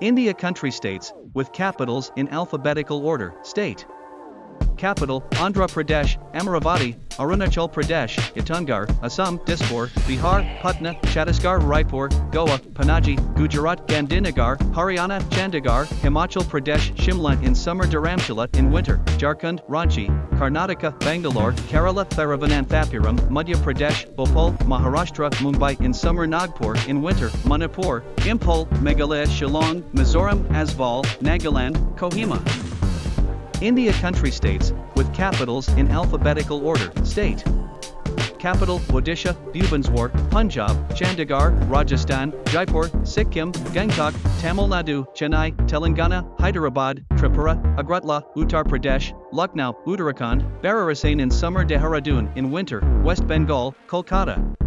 India country states, with capitals in alphabetical order, state. Capital, Andhra Pradesh, Amaravati, Arunachal Pradesh, Itanagar, Assam, Dispur, Bihar, Patna, Chhattisgarh, Raipur, Goa, Panaji, Gujarat, Gandhinagar, Haryana, Chandigarh, Himachal Pradesh, Shimla in summer Dharamshala in winter, Jharkhand, Ranchi, Karnataka, Bangalore, Kerala, Thiruvananthapuram, Madhya Pradesh, Bhopal, Maharashtra, Mumbai in summer Nagpur in winter, Manipur, Imphal, Meghalaya, Shillong, Mizoram, Aizawl, Nagaland, Kohima. India country states, with capitals in alphabetical order, state. Capital, Odisha, Bhubaneswar, Punjab, Chandigarh, Rajasthan, Jaipur, Sikkim, Gangtok, Tamil Nadu, Chennai, Telangana, Hyderabad, Tripura, Agartala, Uttar Pradesh, Lucknow, Uttarakhand, Bhararisain in summer Dehradun in winter, West Bengal, Kolkata.